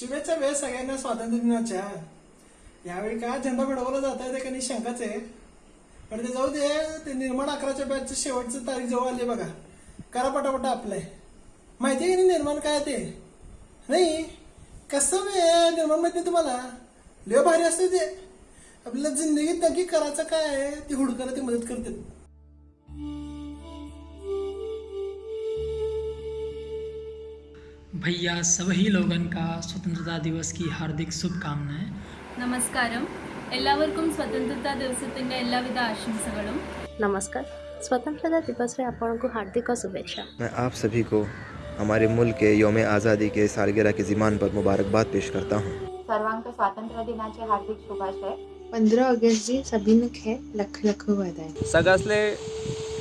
शुभेच्छा वेळ सगळ्यांना स्वातंत्र्य दिनाच्या. यावेळी काय झेंडा फडवला जात आहे ते काही शंकाच आहे. पण ते जाऊ दे ते निर्माण अकराच्या बॅचचं शेवटचं तारीख जवळ आली बघा. करा पटापटा आपलंय माहिती आहे की नाही निर्माण काय ते? नाही. कसं वे निर्माण माहिती आहे तुम्हाला? लय भारी असते ते. आपल्याला जिंदगीत नक्की करायचं काय आहे ती हुडकायला ती मदत करते भैया सभी लोगन का स्वतंत्रता दिवस की हार्दिक शुभकामनाएं നമസ്കാരം എല്ലാവർക്കും സ്വതന്ത്രതാ ദിവസത്തിന്റെ എല്ലാവിധ ആശംസകളും नमस्कार स्वतंत्रता दिवस रे आपको हार्दिक शुभेच्छा मैं आप सभी को हमारे मुल्क के योम आज़ादी के सालगिरह के ज़िमान पर मुबारकबाद पेश करता हूँ सर्वांक स्वातंत्र्य दिनाचे हार्दिक शुभाशय पंधरा ऑगस्टची सभीनं खे लख लख वादाय सगळ्यासले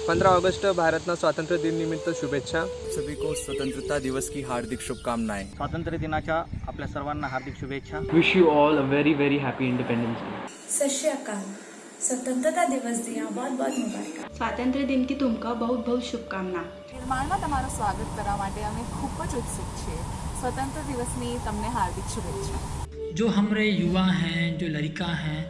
पंधरा ऑगस्ट भारतना स्वातंत्र्य दिन निमित्त शुभेच्छा सभी को स्वतंत्रता दिवस की हार्दिक शुभकामनाएं स्वातंत्र्य दिनाच्या आपल्या सर्वांना हार्दिक शुभेच्छा wish you all a very very happy Independence Day Sat Sri Akal स्वतंत्रता दिवस दिया बहुत बहुत मुबारक સ્વાતંત્ર્ય દિનથી તુમકા બહુ બહુ શુભકામના નિર્માણમાં તમારું સ્વાગત કરવા માટે અમે ખૂબ જ ઉત્સુક છીએ સ્વતંત્ર દિવસની તમને હાર્દિક શુભેચ્છા जो हमारे युवा हैं जो लड़का हैं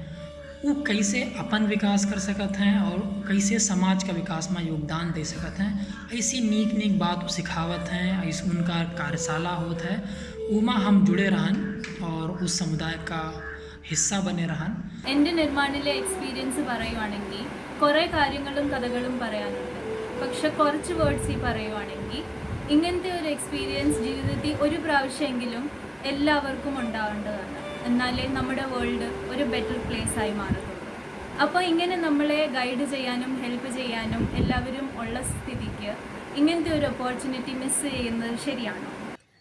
वो कैसे अपन विकास कर सकत हैं और कैसे समाज का विकास में योगदान दे सकत हैं ऐसी नीक नीक बात वो सिखावत हैं ऐसे उनका कार्यशाला होत है उमा हम जुड़े रहन और उस समुदाय का हिस्सा बने रहन എൻ്റെ നിർമ്മാണിലെ എക്സ്പീരിയൻസ് പറയുവാണെങ്കിൽ കുറേ കാര്യങ്ങളും കഥകളും പറയാനുണ്ട് പക്ഷെ കുറച്ച് വേർഡ്സ് ഈ പറയുവാണെങ്കിൽ ഇങ്ങനത്തെ ഒരു എക്സ്പീരിയൻസ് ജീവിതത്തിൽ ഒരു പ്രാവശ്യമെങ്കിലും എല്ലാവർക്കും ഉണ്ടാവേണ്ടതാണ് എന്നാലേ നമ്മുടെ വേൾഡ് ഒരു ബെറ്റർ പ്ലേസ് ആയി മാറുള്ളൂ അപ്പോൾ ഇങ്ങനെ നമ്മളെ ഗൈഡ് ചെയ്യാനും ഹെൽപ്പ് ചെയ്യാനും എല്ലാവരും ഉള്ള സ്ഥിതിക്ക് ഇങ്ങനത്തെ ഒരു ഓപ്പർച്യൂണിറ്റി മിസ് ചെയ്യുന്നത് ശരിയാണോ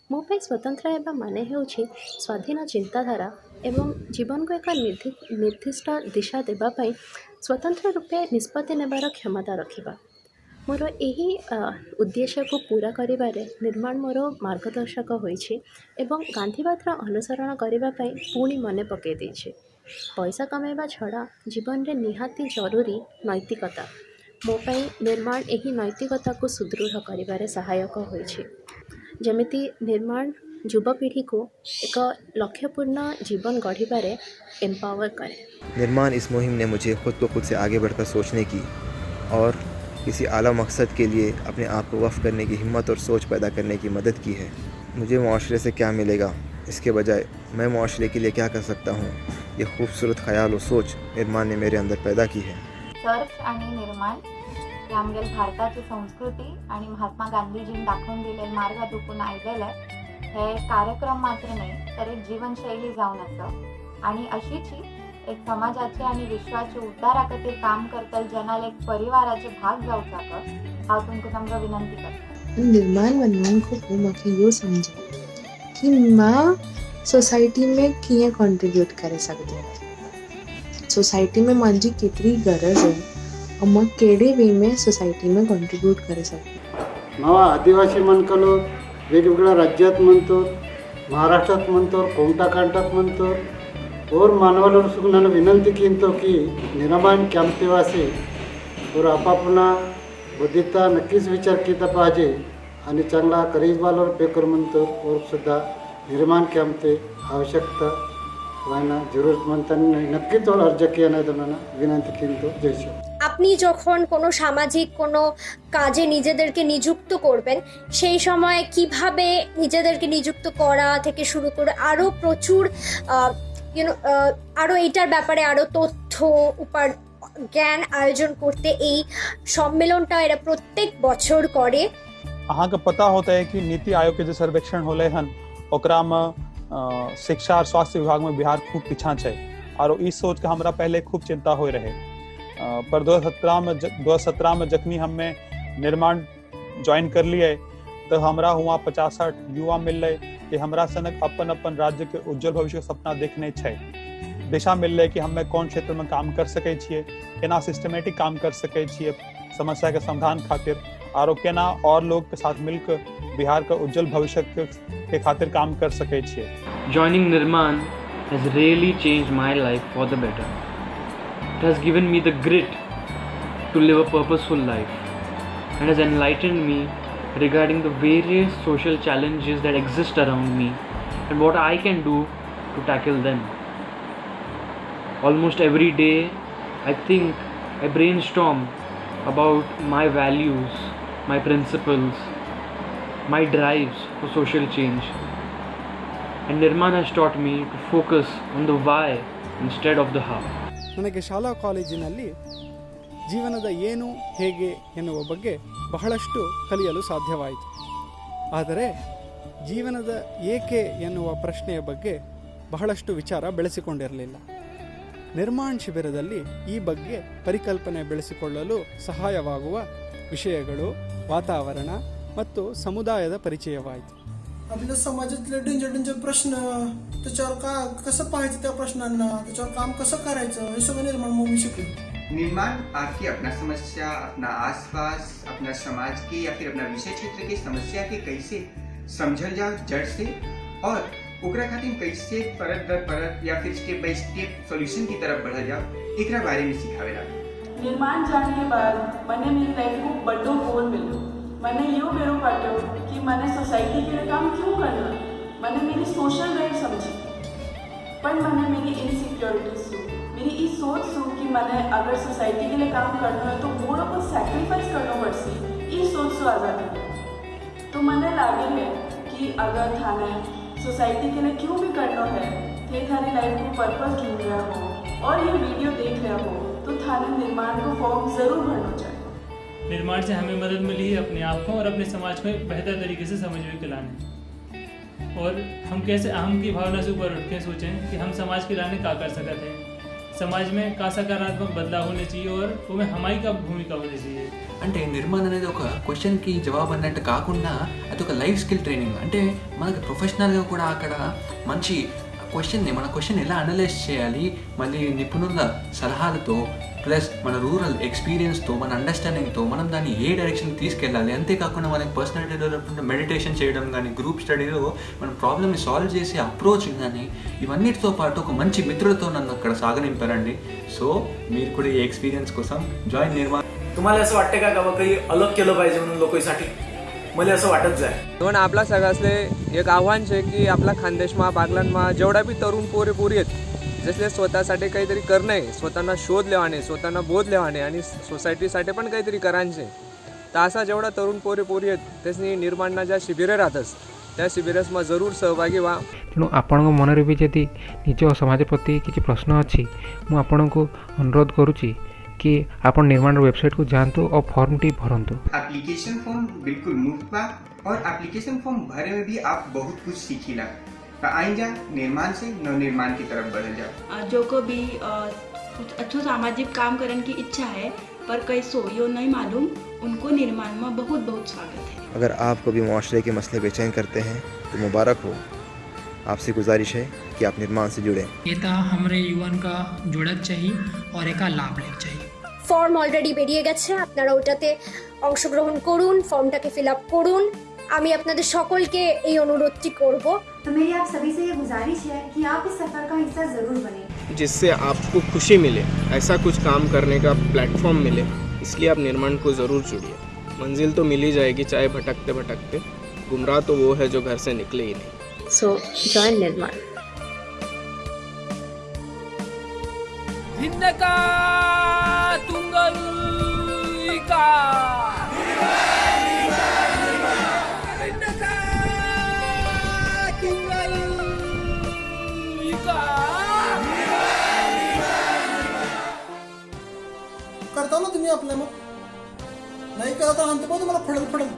ମୋ ପାଇଁ ସ୍ୱତନ୍ତ୍ର ହେବା ମାନେ ହେଉଛି ସ୍ୱାଧୀନ ଚିନ୍ତାଧାରା ଏବଂ ଜୀବନକୁ ଏକ ନିର୍ଦ୍ଧି ନିର୍ଦ୍ଦିଷ୍ଟ ଦିଶା ଦେବା ପାଇଁ ସ୍ୱତନ୍ତ୍ର ରୂପେ ନିଷ୍ପତ୍ତି ନେବାର କ୍ଷମତା ରଖିବା ମୋର ଏହି ଅ, ଉଦ୍ଦେଶ୍ୟକୁ ପୁରା କରିବାରେ ନିର୍ମାଣ ମୋର ମାର୍ଗଦର୍ଶକ ହୋଇଛି ଏବଂ ଗାନ୍ଧୀବାଦର ଅନୁସରଣ କରିବା ପାଇଁ ପୁଣି ମନେ ପକାଇ ଦେଇଛି ପଇସା କମାଇବା ଛଡ଼ା ଜୀବନରେ ନିହାତି ଜରୁରୀ ନୈତିକତା ମୋ ପାଇଁ ନିର୍ମାଣ ଏହି ନୈତିକତାକୁ ସୁଦୃଢ଼ କରିବାରେ ସହାୟକ ହୋଇଛି ଯେମିତି ନିର୍ମାଣ ଯୁବପିଢ଼ିକୁ ଏକ ଲକ୍ଷ୍ୟପୂର୍ଣ୍ଣ ଜୀବନ ଗଢ଼ିବାରେ ଏମ୍ପାୱାର କରେ निर्माण इस मुहिम ने मुझे खुद को खुद से आगे बढ़कर सोचने की और किसी आला मकसद के लिए अपने आप को वफ़ करने की हिम्मत और सोच पैदा करने की मदद की है। मुझे माशरे से क्या मिलेगा? इसके बजाय, मैं माशरे के लिए क्या कर सकता हूँ? ये खूबसूरत ख्याल और सोच निर्माण ने मेरे अंदर पैदा की है। आणि महात्मा गांधीजींनी मार्ग दुखून आयलेले हे कार्यक्रम मात्र नाही, तर एक जीवनशैली अशीच ही एक समाजाचे आणि विश्वाचे उद्धारा खातीर काम करतल जनाल एक परिवाराचे भाग जावचाक हांव तुमकां नम्र विनंती करता. निर्माण खां पोइ मूंखे इहो सम्झो कि मां सोसाइटी में कीअं कॉन्ट्रीब्यूट करे सघंदी सोसाइटी में मुंहिंजी केतिरी गरज आहे? ऐं मां कहिड़े वे में सोसाइटी में कॉन्ट्रीब्यूट करे सघंदी मावा आदिवासी मनकलो वेगवेगळ्या राज्यात म्हणतो महाराष्ट्रात म्हणतो कोणता कांटात म्हणतो और मानवाला सुद्धा ನಾನು ವಿನಂತಿ ಕಿಂತೋ की निर्माण कॅम्पतेवासी और आपापला बुद्धिता नक्कीच विचार केला पाहिजे आणि चांगला करीबवाला पेकर म्हणतो और सुद्धा निर्माण कॅम्पते आवश्यकता वायना जरूरतमंदांनी नक्कीच और अर्ज किया नाही तुम्हाला विनंती किंतो जय श्री আপনি যখন কোনো সামাজিক কোনো কাজে নিজেদেরকে নিযুক্ত করবেন সেই সময় কিভাবে নিজেদেরকে নিযুক্ত করা থেকে শুরু করে আরও প্রচুর ইউনো আরও এইটার ব্যাপারে আরও তথ্য উপার জ্ঞান আয়োজন করতে এই সম্মেলনটা এরা প্রত্যেক বছর করে अहाँके पता होता है कि नीति आयोग के जो सर्वेक्षण होले हन ओकरा में अ, शिक्षा और स्वास्थ्य विभाग में बिहार खूब पीछा छै और ई सोच के हमरा पहले खूब चिंता हो रहे अ, पर दो सत्रह में दो सत्रह में जखनी हमें निर्माण ज्वाइन कर लिए तो हमरा हुआ पचास साठ युवा मिल रहे कि हमरा सनक अपन अपन राज्य के उज्जवल भविष्य के सपना देखने छै दिशा मिल रहे कि हमें कौन क्षेत्र में काम कर सके केना सिस्टमेटिक काम कर सके समस्या के समाधान खातिर और केना और लोग के साथ मिलकर बिहार का उज्जवल भविष्य के, खातिर काम कर सके छिए Joining Nirman has really changed my life for the better. It has given me the grit to live a purposeful life and has enlightened me regarding the various social challenges that exist around me and what I can do to tackle them. Almost every day, I think I brainstorm about my values, my principles, my drives for social change. And Nirman has taught me to focus on the why instead of the how. ನನಗೆ ಶಾಲಾ ಕಾಲೇಜಿನಲ್ಲಿ ಜೀವನದ ಏನು ಹೇಗೆ ಎನ್ನುವ ಬಗ್ಗೆ ಬಹಳಷ್ಟು ಕಲಿಯಲು ಸಾಧ್ಯವಾಯಿತು ಆದರೆ ಜೀವನದ ಏಕೆ ಎನ್ನುವ ಪ್ರಶ್ನೆಯ ಬಗ್ಗೆ ಬಹಳಷ್ಟು ವಿಚಾರ ಬೆಳೆಸಿಕೊಂಡಿರಲಿಲ್ಲ ನಿರ್ಮಾಣ ಶಿಬಿರದಲ್ಲಿ ಈ ಬಗ್ಗೆ ಪರಿಕಲ್ಪನೆ ಬೆಳೆಸಿಕೊಳ್ಳಲು ಸಹಾಯವಾಗುವ ವಿಷಯಗಳು ವಾತಾವರಣ ಮತ್ತು ಸಮುದಾಯದ ಪರಿಚಯವಾಯಿತು आपल्या समाजातले डेंजर डेंजर प्रश्न त्याच्यावर का कसं पाहायचं त्या प्रश्नांना त्याच्यावर काम कसं करायचं हे सगळं निर्माण मग मी शिकलो निर्माण, आपकी अपना समस्या, अपना आसपास, अपना समाज के या फिर अपना विषय क्षेत्र के समस्या के कैसे समझल जाओ जड़ से? और ओकरा खातिर कैसे परत दर परत या फिर स्टेप बाय स्टेप सॉल्यूशन की तरफ़ बढ़ल जाओ, एकरा बारे में सिखावेला निर्माण जाने के बाद मैंने मेरी लाइफ को बड़ो गोल मिलो मैंने यो बेरो पाटो कि मैंने सोसाइटी के लिए काम क्यों करना? मैंने मेरी सोशल राइट समझी। पर मैंने मेरी इनसिक्योरिटीज सु मेरी ये सोच सु कि मैंने अगर सोसाइटी के लिए काम करना है तो वो लोग को सैक्रिफाइस करना पड़सी ये सोच सु आज़ादी तो मैंने लागे है कि अगर थाने सोसाइटी के लिए क्यों भी करना है थे थाने लाइफ को पर्पस ढूंढ रहा हो और ये वीडियो देख रहा हो तो थाने निर्माण को फॉर्म ज़रूर भरना चाहिए। निर्माण से हमें मदद मिली है अपने आप को और अपने समाज को बेहतर तरीके से समझ में लाने और हम कैसे अहम की भावना से ऊपर उठ के सोचें कि हम समाज के लाने का कर सकते हैं? సమాజ్ మే కా సకారాత్మక బదలావ్ హోనే హమాయి కా భూమిక హోనే అంటే నిర్మాణం అనేది ఒక క్వశ్చన్కి జవాబు అన్నట్టు కాకుండా అది ఒక లైఫ్ స్కిల్ ట్రైనింగ్ అంటే మనకు ప్రొఫెషనల్గా కూడా అక్కడ మంచి క్వశ్చన్ని మన క్వశ్చన్ ఎలా అనలైజ్ చేయాలి మళ్ళీ నిపుణుల సలహాలతో ప్లస్ మన రూరల్ ఎక్స్పీరియన్స్తో మన అండర్స్టాండింగ్తో మనం దాన్ని ఏ డైరెక్షన్ తీసుకెళ్ళాలి అంతేకాకుండా మనకి పర్సనాలిటీ డెవలప్మెంట్ మెడిటేషన్ చేయడం కానీ గ్రూప్ స్టడీలో మన ప్రాబ్లమ్ని సాల్వ్ చేసే అప్రోచ్ కానీ ఇవన్నిటితో పాటు ఒక మంచి మిత్రులతో నన్ను అక్కడ సాగనింపారండి సో మీరు కూడా ఈ ఎక్స్పీరియన్స్ కోసం జాయిన్ నిర్మాణ तुम्हाला असं वाटतं का का काही अलग केलं पाहिजे म्हणून लोकांसाठी मला असं वाटत जाय म्हणून आपला सगळ्यासले एक आव्हान आहे की आपला खानदेशमा बागलांमा जेवढा बी तरुण पोरे पोरी आहेत जसले स्वतःसाठी काहीतरी करणं आहे स्वतःना शोध लेवाने स्वतःना बोध लेवाने आणि सोसायटीसाठी पण काहीतरी करायचे तर असा जेवढा तरुण पोरे पोरी आहेत त्यासनी निर्माणना ज्या शिबिरे राहतस त्या शिबिरसमा जरूर सहभागी व्हा ତେଣୁ ଆପଣଙ୍କ ମନରେ ବି ଯଦି ନିଜ ସମାଜ ପ୍ରତି କିଛି ପ୍ରଶ୍ନ ଅଛି ମୁଁ ଆପଣଙ୍କୁ ଅନୁରୋଧ କରୁଛି कि ଆପଣ ନିର୍ମାଣ ୱେବସାଇଟ୍କୁ ଯାଆନ୍ତୁ ଆଉ ଫର୍ମଟି ଭରନ୍ତୁ एप्लीकेशन फॉर्म बिल्कुल मुफ्त बा और एप्लीकेशन फॉर्म भरे में भी आप बहुत कुछ सीखीला तो आई जा निर्माण से नवनिर्माण की तरफ बढ़ जाओ अ, जो को भी अ, कुछ अच्छो सामाजिक काम करने की इच्छा है पर कैसो यो नहीं मालूम उनको निर्माण में बहुत बहुत स्वागत है अगर आप कभी मुआशरे के मसले बेचैन करते हैं तो मुबारक हो आपसे गुजारिश है कि आप निर्माण से जुड़ें এটা हमरे युवन का जुड़क चाहिए और एक लाभ लेक चाहिए ফর্ম অলরেডি বেরিয়ে গেছে আপনারা ওটাতে অংশগ্রহণ করুন ফর্মটাকে ফিল আপ করুন আমি আপনাদের সকলকে এই অনুরোধটি করব तो मेरी आप सभी से ये गुजारिश है कि आप इस सफ़र का हिस्सा ज़रूर बने। जिससे आपको खुशी मिले ऐसा कुछ काम करने का प्लेटफॉर्म मिले इसलिए आप निर्माण को ज़रूर जुड़िए। मंजिल तो मिल ही जाएगी चाहे भटकते भटकते गुमराह तो वो है जो घर से निकले ही नहीं। सो जॉइन निर्माण। भिन्नका करता ना तुम्ही आपल्या मग? नाही करता तर आणतो पण तुम्हाला फडल फडल